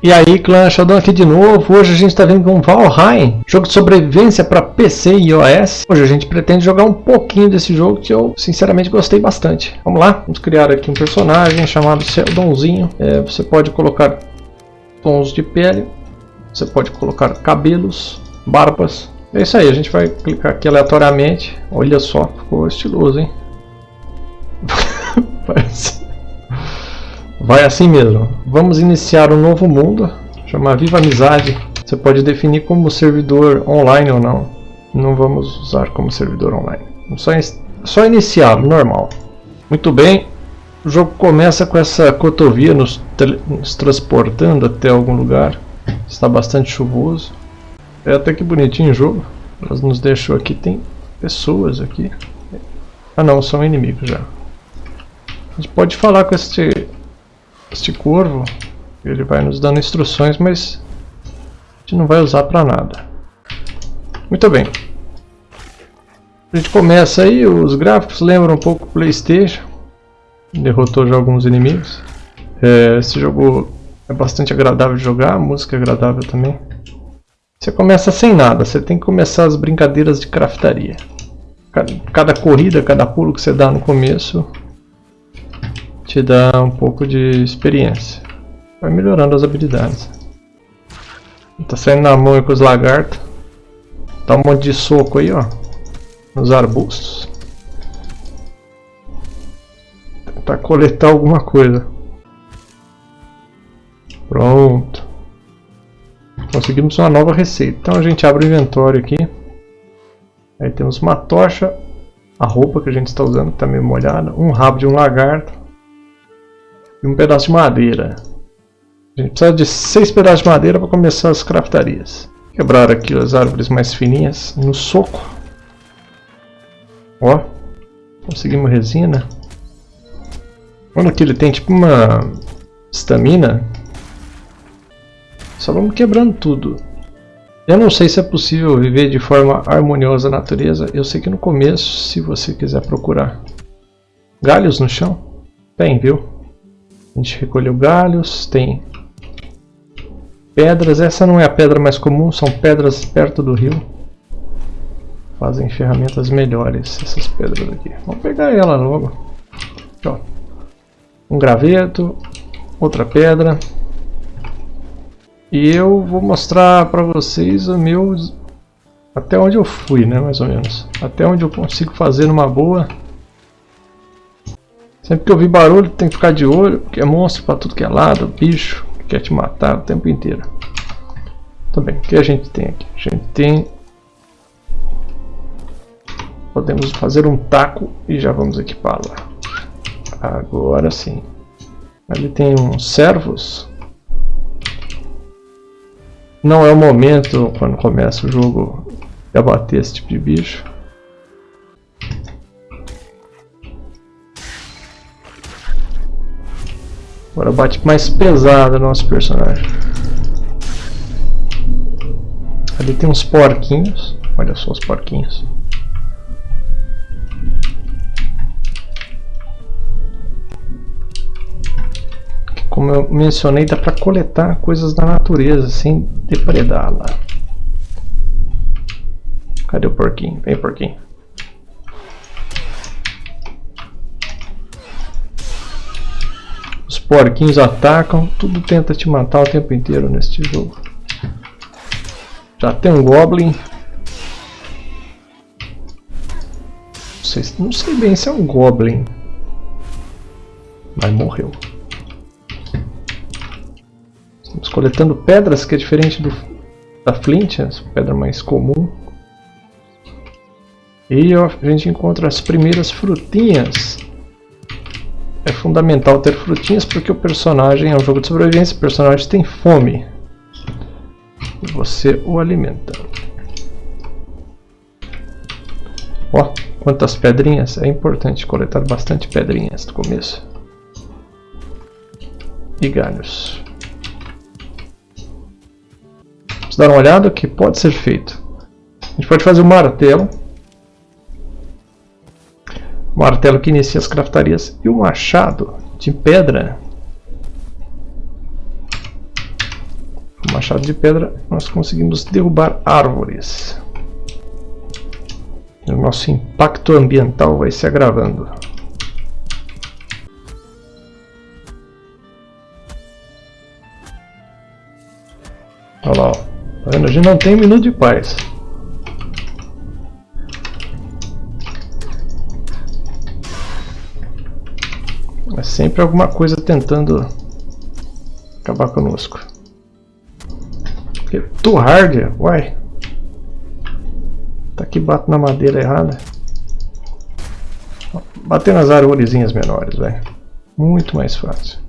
E aí, clã Sheldon aqui de novo. Hoje a gente está vindo com Valheim, jogo de sobrevivência para PC e iOS. Hoje a gente pretende jogar um pouquinho desse jogo que eu sinceramente gostei bastante. Vamos lá, vamos criar aqui um personagem chamado Sheldonzinho. É, você pode colocar tons de pele, você pode colocar cabelos, barbas. É isso aí, a gente vai clicar aqui aleatoriamente. Olha só, ficou estiloso, hein? Parece... Vai assim mesmo. Vamos iniciar um novo mundo, chama Viva Amizade. Você pode definir como servidor online ou não. Não vamos usar como servidor online. Só, só iniciar, normal. Muito bem. O jogo começa com essa cotovia nos, nos transportando até algum lugar. Está bastante chuvoso. É até que bonitinho o jogo. Elas nos deixou aqui, tem pessoas aqui. Ah não, são inimigos já. A gente pode falar com este este corvo, ele vai nos dando instruções, mas a gente não vai usar para nada. Muito bem. A gente começa aí, os gráficos lembram um pouco o Playstation. Derrotou já alguns inimigos. É, esse jogo é bastante agradável de jogar, a música é agradável também. Você começa sem nada, você tem que começar as brincadeiras de craftaria. Cada, cada corrida, cada pulo que você dá no começo te dá um pouco de experiência. Vai melhorando as habilidades. Tá saindo na mão com os lagartos. Dá um monte de soco aí, ó. Nos arbustos. Tentar coletar alguma coisa. Pronto. Conseguimos uma nova receita. Então a gente abre o inventório aqui. Aí temos uma tocha. A roupa que a gente está usando está meio molhada. Um rabo de um lagarto e um pedaço de madeira. A gente precisa de seis pedaços de madeira para começar as craftarias. Quebrar aqui as árvores mais fininhas no soco. Ó, conseguimos resina. Olha que ele tem tipo uma estamina. Só vamos quebrando tudo. Eu não sei se é possível viver de forma harmoniosa na natureza. Eu sei que no começo, se você quiser procurar galhos no chão, tem, viu? A gente recolheu galhos, tem pedras. Essa não é a pedra mais comum, são pedras perto do rio. Fazem ferramentas melhores essas pedras aqui. Vamos pegar ela logo. Aqui, ó. Um graveto, outra pedra. E eu vou mostrar para vocês o meu até onde eu fui, né, mais ou menos. Até onde eu consigo fazer numa boa. Sempre que eu vi barulho tem que ficar de olho, porque é monstro para tudo que é lado, bicho que quer te matar o tempo inteiro. Também, o que a gente tem aqui? A gente tem... Podemos fazer um taco e já vamos equipá-lo. Agora sim. Ali tem uns servos. Não é o momento, quando começa o jogo, de abater esse tipo de bicho. Agora bate mais pesado o nosso personagem. Ali tem uns porquinhos. Olha só os porquinhos. Como eu mencionei, dá para coletar coisas da natureza sem depredá-la. Cadê o porquinho? Vem porquinho. Porquinhos atacam, tudo tenta te matar o tempo inteiro neste jogo. Já tem um Goblin. Não sei, não sei bem se é um Goblin. Mas morreu. Estamos coletando pedras, que é diferente do, da Flint, essa pedra mais comum. E a gente encontra as primeiras frutinhas é fundamental ter frutinhas porque o personagem é um jogo de sobrevivência, o personagem tem fome. E você o alimenta. Ó, quantas pedrinhas. É importante coletar bastante pedrinhas no começo. E galhos. Vamos dar uma olhada o que pode ser feito. A gente pode fazer um martelo o martelo que inicia as craftarias e o machado de pedra. machado de pedra, nós conseguimos derrubar árvores. O nosso impacto ambiental vai se agravando. Olha lá. Tá? A gente não tem um minuto de paz. É sempre alguma coisa tentando acabar conosco. Too hard, uai. Tá aqui bato na madeira errada. Bater nas árvorezinhas menores, velho. Muito mais fácil.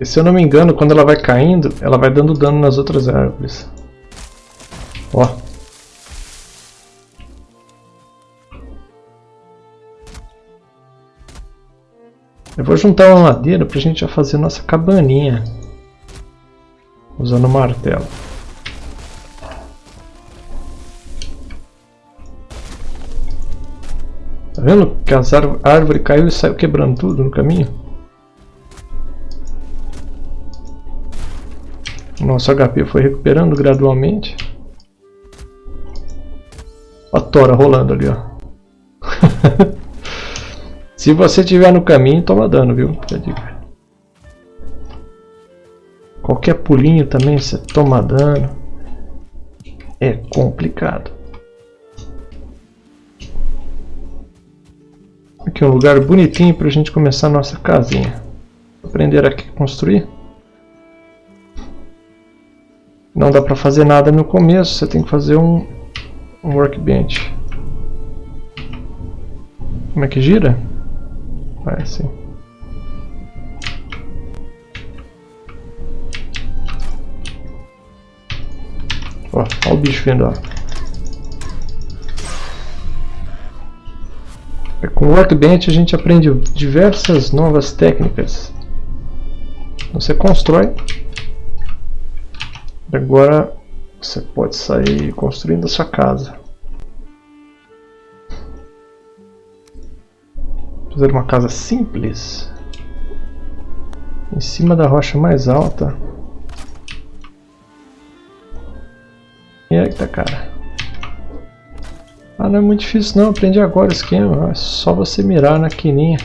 E se eu não me engano, quando ela vai caindo, ela vai dando dano nas outras árvores. Ó. Eu vou juntar uma madeira pra gente já fazer nossa cabaninha. Usando o martelo. Tá vendo que as árvore caiu e saiu quebrando tudo no caminho? Nosso HP foi recuperando gradualmente. A tora rolando ali, ó. Se você estiver no caminho, toma dano, viu? Qualquer pulinho também você toma dano. É complicado. Aqui é um lugar bonitinho para a gente começar a nossa casinha. Aprender aqui a construir. Não dá para fazer nada no começo, você tem que fazer um, um workbench. Como é que gira? Vai assim. Ó, ó o bicho vindo, ó. É, com o Workbench a gente aprende diversas novas técnicas. Você constrói. Agora você pode sair construindo a sua casa. Fazer uma casa simples. Em cima da rocha mais alta. Eita, cara. Ah, não é muito difícil não, aprendi agora o esquema. É só você mirar na quininha.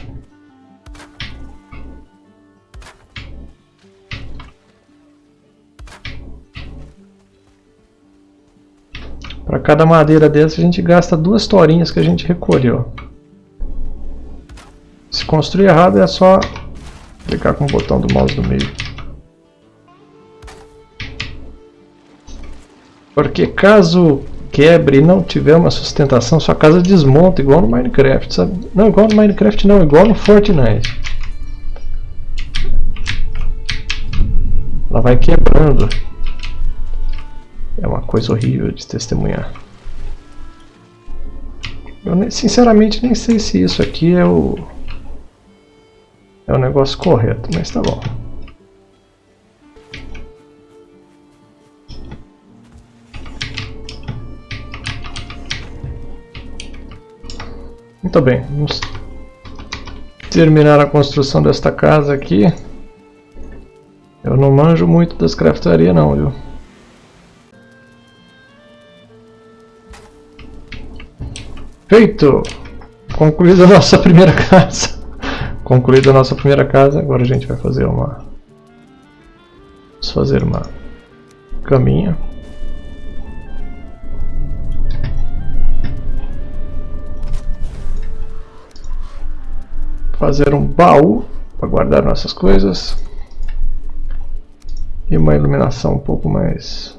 Para cada madeira dessa a gente gasta duas torinhas que a gente recolheu. Construir errado é só clicar com o botão do mouse no meio. Porque caso quebre e não tiver uma sustentação, sua casa desmonta igual no Minecraft, sabe? Não, igual no Minecraft não, igual no Fortnite. Ela vai quebrando. É uma coisa horrível de testemunhar. Eu sinceramente nem sei se isso aqui é o é o negócio correto, mas tá bom. Muito bem, vamos terminar a construção desta casa aqui. Eu não manjo muito das craftarias não, viu? Feito! Concluída a nossa primeira casa. Concluída a nossa primeira casa, agora a gente vai fazer uma... Vamos fazer uma caminha. Fazer um baú para guardar nossas coisas. E uma iluminação um pouco mais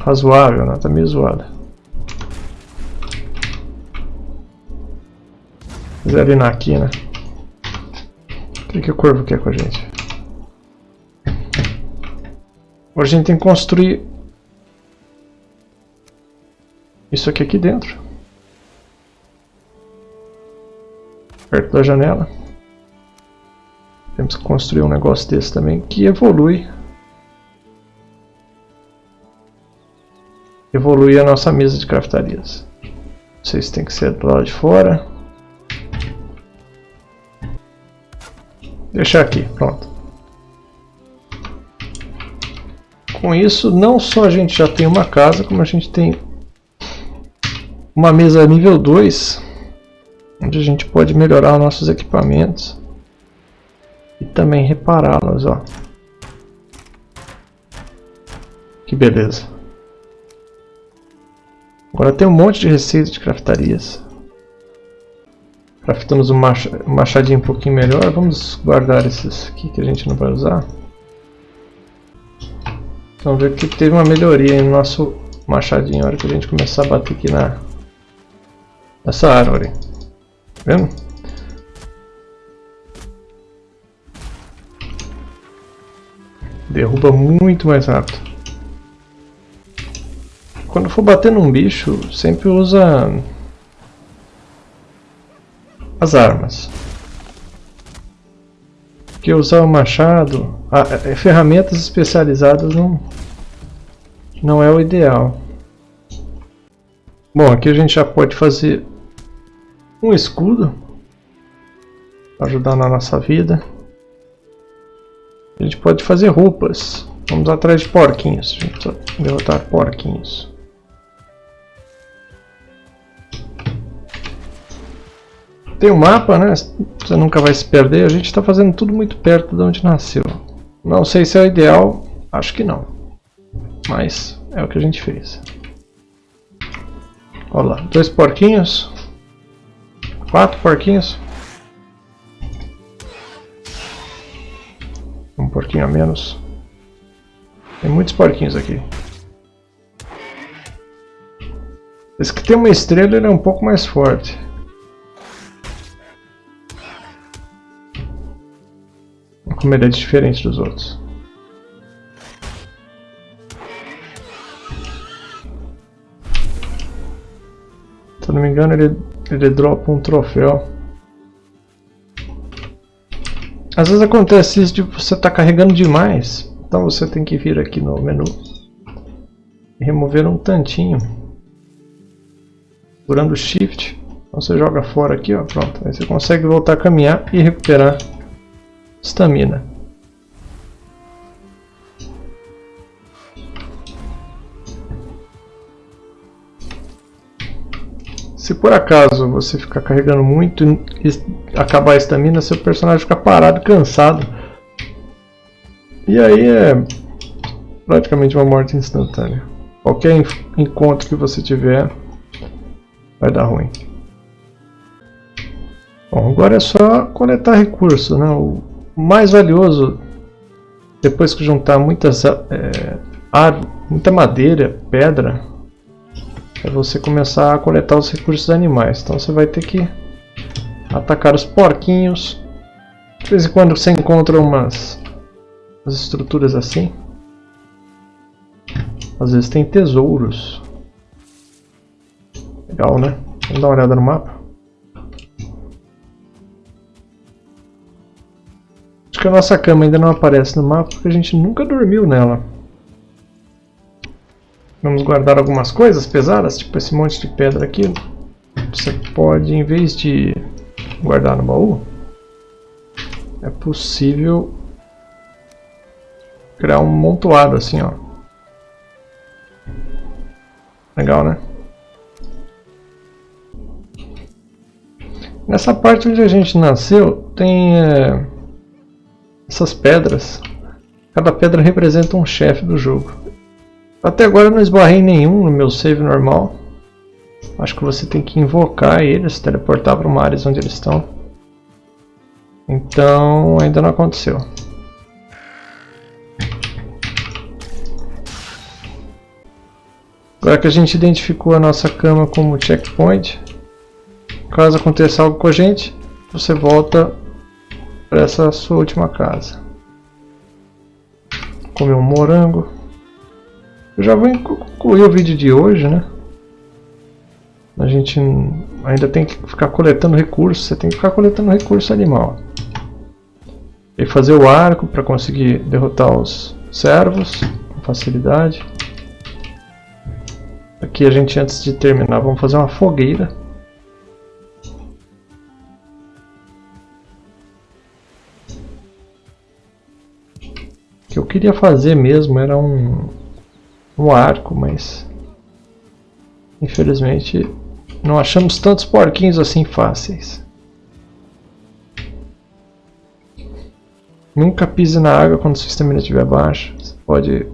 razoável, né? Tá meio zoada. Examinar aqui, né? O que, que o corvo quer com a gente? Agora a gente tem que construir isso aqui aqui dentro. Perto da janela. Temos que construir um negócio desse também que evolui. Evolui a nossa mesa de craftarias. Não sei se tem que ser do lado de fora. Deixar aqui, pronto. Com isso, não só a gente já tem uma casa, como a gente tem uma mesa nível 2, onde a gente pode melhorar nossos equipamentos e também repará-los. Que beleza. Agora tem um monte de receitas de craftarias. Craftamos um machadinho um pouquinho melhor. Vamos guardar esses aqui que a gente não vai usar. Vamos ver que teve uma melhoria no nosso machadinho na hora que a gente começar a bater aqui na nessa árvore. Tá vendo? Derruba muito mais rápido. Quando for bater num bicho, sempre usa as armas. Porque usar o machado, a, ferramentas especializadas não, não é o ideal. Bom, aqui a gente já pode fazer um escudo para ajudar na nossa vida. A gente pode fazer roupas. Vamos atrás de porquinhos. Gente derrotar porquinhos. Tem o um mapa, né? Você nunca vai se perder. A gente está fazendo tudo muito perto de onde nasceu. Não sei se é o ideal. Acho que não. Mas é o que a gente fez. Olha lá. Dois porquinhos. Quatro porquinhos. Um porquinho a menos. Tem muitos porquinhos aqui. Esse que tem uma estrela ele é um pouco mais forte. Como ele é diferente dos outros. Se não me engano, ele, ele dropa um troféu. Às vezes acontece isso de você estar tá carregando demais. Então você tem que vir aqui no menu e remover um tantinho. Segurando Shift. Então você joga fora aqui, ó, pronto. Aí você consegue voltar a caminhar e recuperar Estamina. Se por acaso você ficar carregando muito e acabar a estamina, seu personagem fica parado, cansado. E aí é praticamente uma morte instantânea. Qualquer encontro que você tiver vai dar ruim. Bom, agora é só coletar recursos, né? O mais valioso, depois que juntar muitas, é, ar, muita madeira, pedra, é você começar a coletar os recursos animais. Então você vai ter que atacar os porquinhos. De vez em quando você encontra umas, umas estruturas assim. Às vezes tem tesouros. Legal, né? Vamos dar uma olhada no mapa. Que a nossa cama ainda não aparece no mapa porque a gente nunca dormiu nela. Vamos guardar algumas coisas pesadas, tipo esse monte de pedra aqui. Você pode, em vez de guardar no baú, é possível criar um montoado assim, ó. Legal, né? Nessa parte onde a gente nasceu, tem... É essas pedras. Cada pedra representa um chefe do jogo. Até agora eu não esbarrei nenhum no meu save normal. Acho que você tem que invocar eles, teleportar para uma área onde eles estão. Então ainda não aconteceu. Agora que a gente identificou a nossa cama como checkpoint, caso aconteça algo com a gente, você volta para essa sua última casa. Comer um morango. Eu já vou concluir o vídeo de hoje, né? A gente ainda tem que ficar coletando recursos, você tem que ficar coletando recurso animal. E fazer o arco para conseguir derrotar os servos com facilidade. Aqui a gente antes de terminar vamos fazer uma fogueira. Queria fazer mesmo era um, um arco, mas infelizmente não achamos tantos porquinhos assim fáceis. Nunca pise na água quando sua estamina estiver baixa. Você pode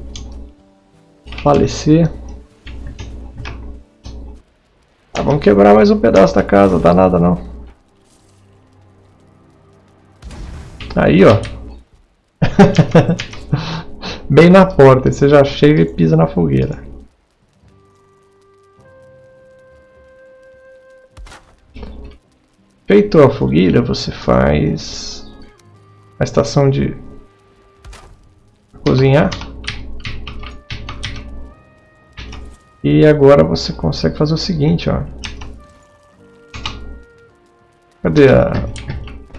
falecer. Tá, vamos quebrar mais um pedaço da casa, dá nada não. Aí, ó. Bem na porta, você já chega e pisa na fogueira. Feito a fogueira, você faz a estação de cozinhar. E agora você consegue fazer o seguinte, ó. Cadê a,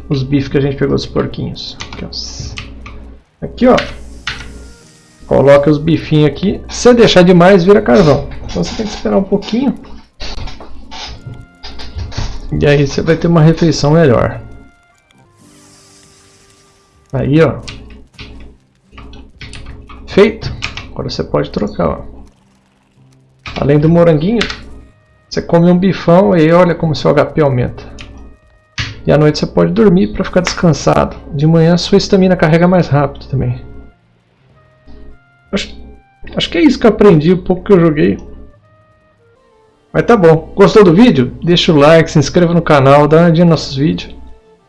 os bifes que a gente pegou dos porquinhos? Aqui, ó. Aqui, ó. Coloca os bifinhos aqui. Se deixar demais, vira carvão. Então você tem que esperar um pouquinho. E aí você vai ter uma refeição melhor. Aí, ó. Feito. Agora você pode trocar, ó. Além do moranguinho, você come um bifão e olha como seu HP aumenta. E à noite você pode dormir para ficar descansado. De manhã sua estamina carrega mais rápido também. Acho, que é isso que eu aprendi, o pouco que eu joguei. Mas tá bom. Gostou do vídeo? Deixa o like, se inscreva no canal, dá uma olhadinha nos nossos vídeos.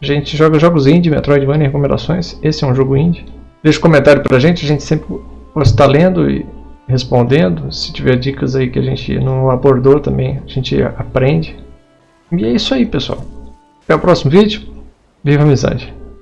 A gente joga jogos indie, Metroidvania e recomendações. Esse é um jogo indie. Deixa um comentário pra gente, a gente sempre estar lendo e respondendo. Se tiver dicas aí que a gente não abordou também, a gente aprende. E é isso aí, pessoal. Até o próximo vídeo. Viva a amizade!